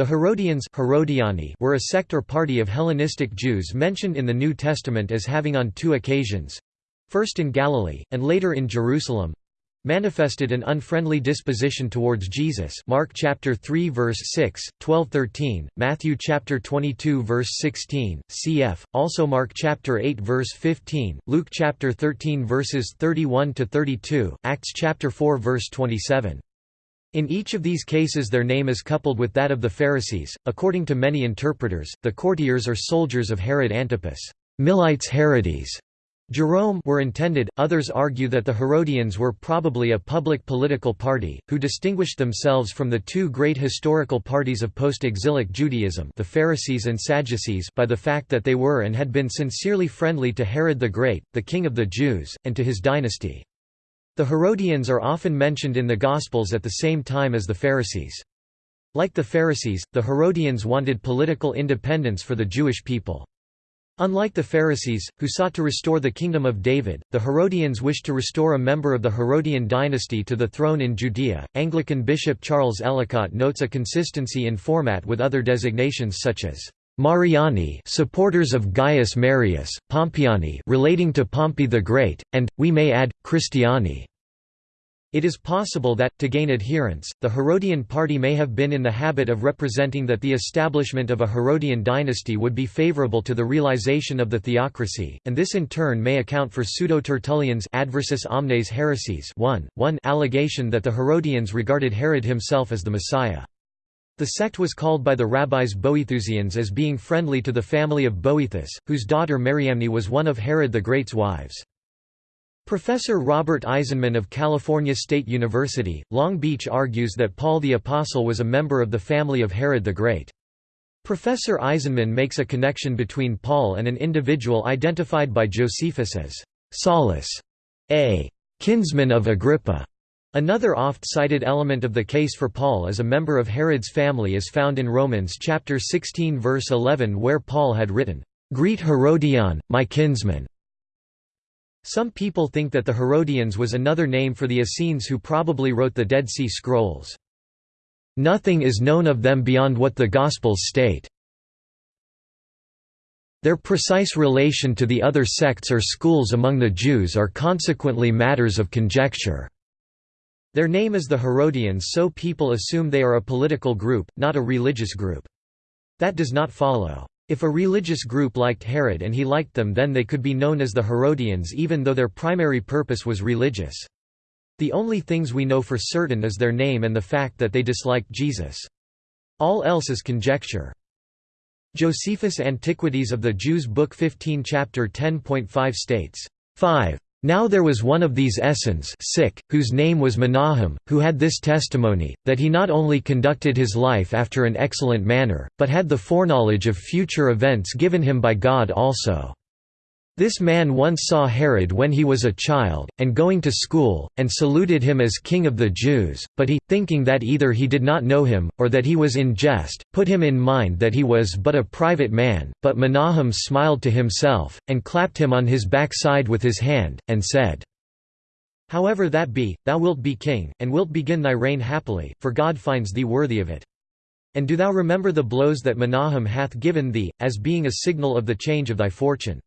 The Herodians Herodiani were a sect or party of Hellenistic Jews mentioned in the New Testament as having on two occasions—first in Galilee, and later in Jerusalem, manifested an unfriendly disposition towards Jesus. Mark chapter 3 verse 6 12-13 Matthew chapter 22 verse 16 cf also Mark chapter 8 verse 15 Luke chapter 13 verses 31 to 32 Acts chapter 4 verse 27 in each of these cases their name is coupled with that of the Pharisees. According to many interpreters the courtiers or soldiers of Herod Antipas. Milites Herodes. Jerome were intended, others argue that the Herodians were probably a public political party, who distinguished themselves from the two great historical parties of post-exilic Judaism the Pharisees and Sadducees by the fact that they were and had been sincerely friendly to Herod the Great, the king of the Jews, and to his dynasty. The Herodians are often mentioned in the Gospels at the same time as the Pharisees. Like the Pharisees, the Herodians wanted political independence for the Jewish people. Unlike the Pharisees, who sought to restore the kingdom of David, the Herodians wished to restore a member of the Herodian dynasty to the throne in Judea. Anglican Bishop Charles Ellicott notes a consistency in format with other designations such as Mariani supporters of Gaius Marius, Pompeiani relating to Pompey the Great, and, we may add, Christiani it is possible that, to gain adherents, the Herodian party may have been in the habit of representing that the establishment of a Herodian dynasty would be favorable to the realization of the theocracy, and this in turn may account for Pseudo-Tertullian's adversus omnes heresies 1, 1 allegation that the Herodians regarded Herod himself as the Messiah. The sect was called by the rabbis Boethusians as being friendly to the family of Boethus, whose daughter Mariamne was one of Herod the Great's wives. Professor Robert Eisenman of California State University, Long Beach argues that Paul the Apostle was a member of the family of Herod the Great. Professor Eisenman makes a connection between Paul and an individual identified by Josephus as Saulus, a kinsman of Agrippa. Another oft-cited element of the case for Paul as a member of Herod's family is found in Romans chapter 16 verse 11 where Paul had written, "Greet Herodion, my kinsman." Some people think that the Herodians was another name for the Essenes who probably wrote the Dead Sea Scrolls. Nothing is known of them beyond what the Gospels state. Their precise relation to the other sects or schools among the Jews are consequently matters of conjecture. Their name is the Herodians so people assume they are a political group, not a religious group. That does not follow. If a religious group liked Herod and he liked them then they could be known as the Herodians even though their primary purpose was religious. The only things we know for certain is their name and the fact that they disliked Jesus. All else is conjecture. Josephus' Antiquities of the Jews Book 15 Chapter 10.5 states, 5. Now there was one of these Essens sic, whose name was Menahem, who had this testimony, that he not only conducted his life after an excellent manner, but had the foreknowledge of future events given him by God also. This man once saw Herod when he was a child, and going to school, and saluted him as king of the Jews, but he, thinking that either he did not know him, or that he was in jest, put him in mind that he was but a private man, but Menahem smiled to himself, and clapped him on his backside with his hand, and said, However that be, thou wilt be king, and wilt begin thy reign happily, for God finds thee worthy of it. And do thou remember the blows that Menahem hath given thee, as being a signal of the change of thy fortune.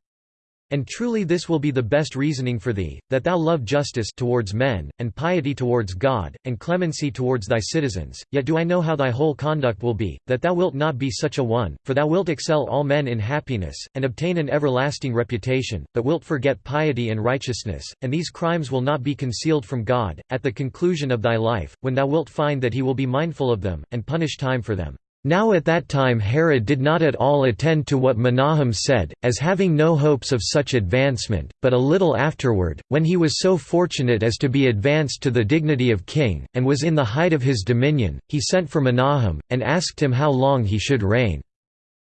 And truly this will be the best reasoning for thee, that thou love justice towards men, and piety towards God, and clemency towards thy citizens, yet do I know how thy whole conduct will be, that thou wilt not be such a one, for thou wilt excel all men in happiness, and obtain an everlasting reputation, but wilt forget piety and righteousness, and these crimes will not be concealed from God, at the conclusion of thy life, when thou wilt find that he will be mindful of them, and punish time for them. Now at that time Herod did not at all attend to what Menahem said, as having no hopes of such advancement, but a little afterward, when he was so fortunate as to be advanced to the dignity of king, and was in the height of his dominion, he sent for Menahem, and asked him how long he should reign.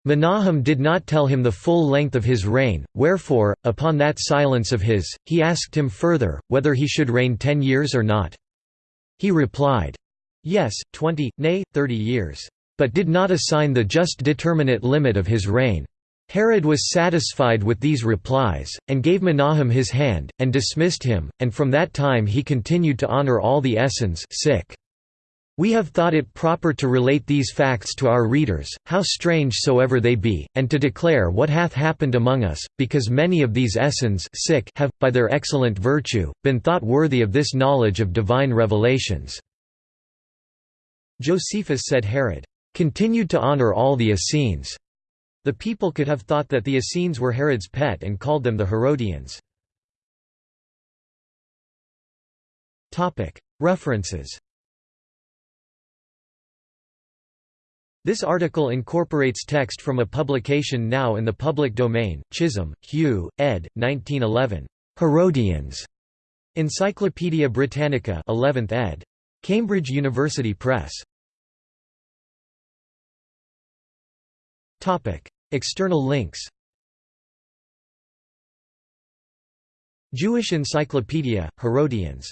Menahem did not tell him the full length of his reign, wherefore, upon that silence of his, he asked him further, whether he should reign ten years or not. He replied, Yes, twenty, nay, thirty years but did not assign the just determinate limit of his reign. Herod was satisfied with these replies, and gave Menahem his hand, and dismissed him, and from that time he continued to honor all the Essens sic. We have thought it proper to relate these facts to our readers, how strange soever they be, and to declare what hath happened among us, because many of these Essens have, by their excellent virtue, been thought worthy of this knowledge of divine revelations." Josephus said Herod, "...continued to honor all the Essenes." The people could have thought that the Essenes were Herod's pet and called them the Herodians. References This article incorporates text from a publication now in the public domain, Chisholm, Hugh, ed. 1911. Herodians. Encyclopædia Britannica 11th ed. Cambridge University Press. External links Jewish Encyclopedia, Herodians